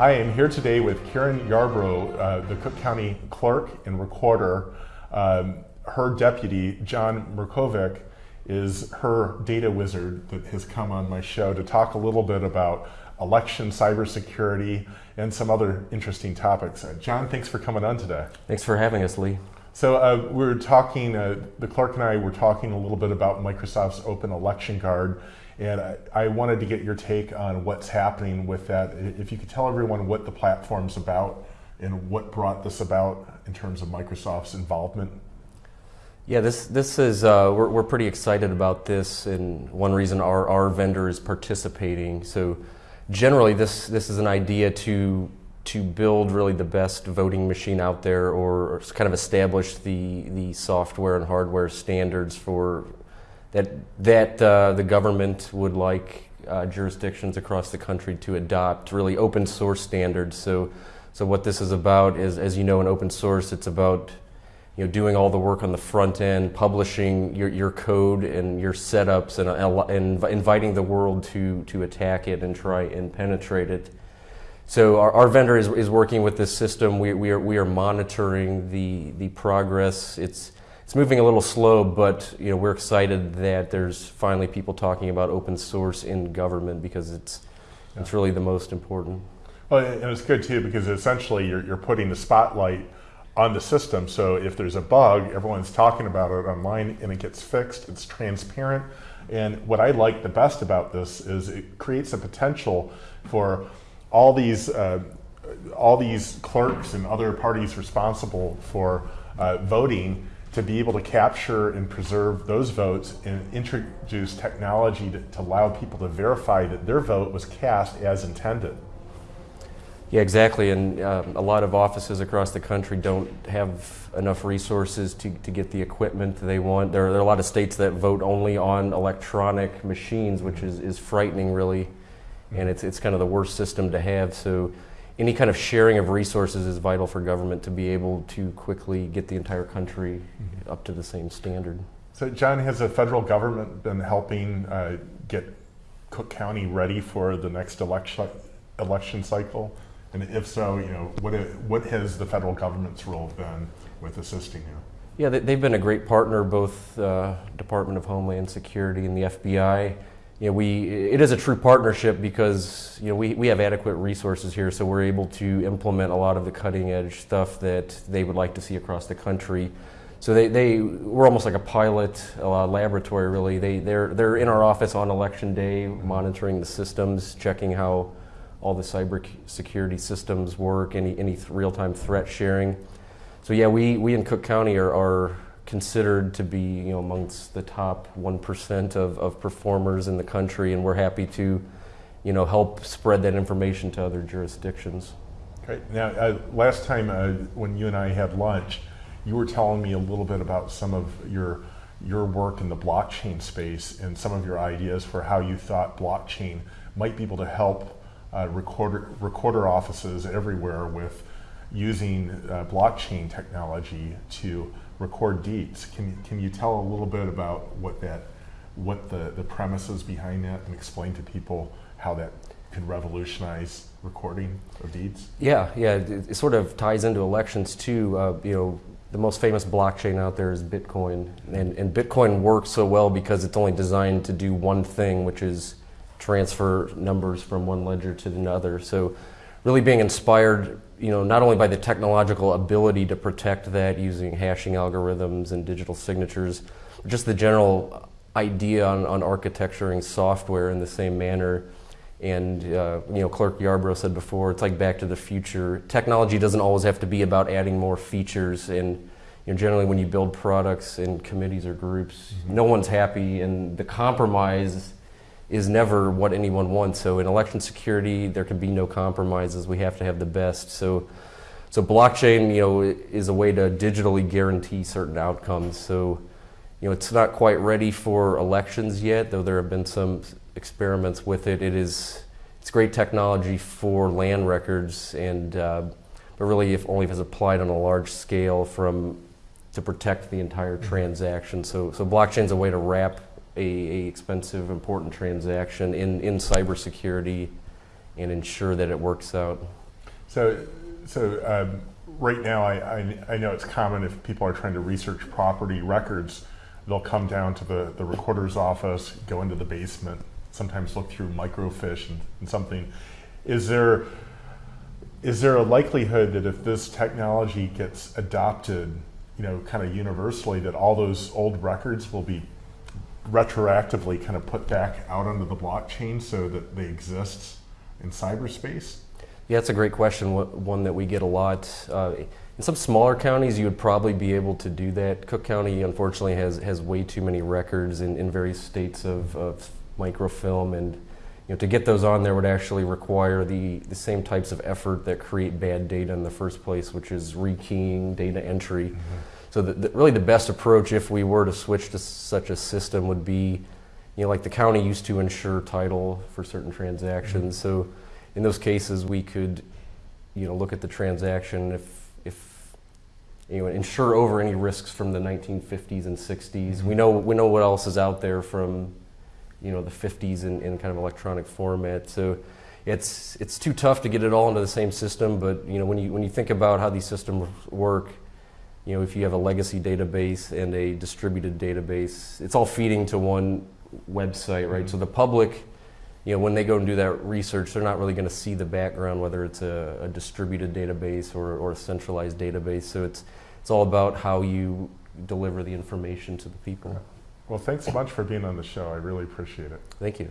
I am here today with Karen Yarbrough, uh, the Cook County Clerk and Recorder. Um, her deputy, John Mirkovic, is her data wizard that has come on my show to talk a little bit about election cybersecurity and some other interesting topics. Uh, John, thanks for coming on today. Thanks for having us, Lee. So uh, we are talking, uh, the clerk and I were talking a little bit about Microsoft's Open Election Guard and I, I, wanted to get your take on what's happening with that. If you could tell everyone what the platform's about and what brought this about in terms of Microsoft's involvement. Yeah, this this is uh, we're we're pretty excited about this, and one reason our our vendor is participating. So, generally, this this is an idea to to build really the best voting machine out there, or kind of establish the the software and hardware standards for that that uh, the government would like uh, jurisdictions across the country to adopt really open source standards. So, so what this is about is, as you know, in open source, it's about you know doing all the work on the front end, publishing your, your code and your setups, and, and inviting the world to to attack it and try and penetrate it. So our, our vendor is, is working with this system. We, we are we are monitoring the the progress. It's it's moving a little slow, but you know we're excited that there's finally people talking about open source in government because it's yeah. it's really the most important. Well, and it's good too because essentially you're, you're putting the spotlight on the system. So if there's a bug, everyone's talking about it online and it gets fixed. It's transparent. And what I like the best about this is it creates a potential for all these uh, all these clerks and other parties responsible for uh, voting to be able to capture and preserve those votes and introduce technology to, to, allow people to verify that their vote was cast as intended. Yeah, exactly. And uh, a lot of offices across the country don't have enough resources to, to get the equipment they want. There are, there are a lot of states that vote only on electronic machines, which is, is frightening, really. And it's, it's kind of the worst system to have. So any kind of sharing of resources is vital for government to be able to quickly get the entire country mm-hmm. up to the same standard. So, John, has the federal government been helping uh, get Cook County ready for the next election election cycle? And if so, you know, what what has the federal government's role been with assisting you? Yeah, they've been a great partner, both uh, Department of Homeland Security and the FBI you know, we, it is a true partnership because you know, we, we have adequate resources here, so we're able to implement a lot of the cutting edge stuff that they would like to see across the country. So they, they we're almost like a pilot uh, laboratory, really. They, they're, they're in our office on election day, monitoring the systems, checking how all the cyber security systems work, any, any real time threat sharing. So, yeah, we, we in Cook County are, are considered to be you know, amongst the top 1% of, of performers in the country, and we're happy to you know, help spread that information to other jurisdictions. Okay. Now, uh, last time uh, when you and I had lunch, you were telling me a little bit about some of your your work in the blockchain space and some of your ideas for how you thought blockchain might be able to help uh, recorder recorder offices everywhere with using uh, blockchain technology to record deeds. Can, can you tell a little bit about what that, what the, the premises behind that and explain to people how that could revolutionize recording of deeds? Yeah, yeah, it, it sort of ties into elections too. Uh, you know, the most famous blockchain out there is Bitcoin, and, and Bitcoin works so well because it's only designed to do one thing, which is transfer numbers from one ledger to another. So, really being inspired you know, not only by the technological ability to protect that using hashing algorithms and digital signatures, but just the general idea on, on architecturing software in the same manner. And uh, you know, Clerk Yarbrough said before, it's like Back to the Future. Technology doesn't always have to be about adding more features. And you know, generally, when you build products in committees or groups, mm-hmm. no one's happy, and the compromise is never what anyone wants. So in election security, there can be no compromises. We have to have the best. So, so blockchain, you know, is a way to digitally guarantee certain outcomes. So, you know, it's not quite ready for elections yet, though there have been some experiments with it. It is, it's great technology for land records, and uh, but really, if only if it's applied on a large scale from to protect the entire mm-hmm. transaction. So, so blockchain is a way to wrap a, a expensive, important transaction in, in cybersecurity and ensure that it works out. So, so um, right now, I, I, I know it's common if people are trying to research property records, they'll come down to the, the recorder's office, go into the basement, sometimes look through microfiche and, and something. Is there, is there a likelihood that if this technology gets adopted, you know, kind of universally, that all those old records will be retroactively kind of put back out onto the blockchain so that they exist in cyberspace? Yeah, that's a great question. One that we get a lot. Uh, in some smaller counties, you would probably be able to do that. Cook County, unfortunately, has has way too many records in, in various states of, of microfilm, and you know to get those on there would actually require the the same types of effort that create bad data in the first place, which is rekeying, data entry. So the, the, really, the best approach, if we were to switch to such a system, would be, you know, like the county used to insure title for certain transactions. Mm-hmm. So in those cases, we could, you know, look at the transaction if, if, you know, insure over any risks from the 1950s and 60s. Mm-hmm. We know we know what else is out there from, you know, the 50s in, in kind of electronic format. So it's it's too tough to get it all into the same system. But you know, when you when you think about how these systems work, you know, if you have a legacy database and a distributed database, it's all feeding to one website, right? So mm-hmm. the public, you know, when they go and do that research, they're not really going to see the background, whether it's a, a distributed database or, or a centralized database. So it's it's all about how you deliver the information to the people. Well, thanks so much for being on the show. I really appreciate it. Thank you.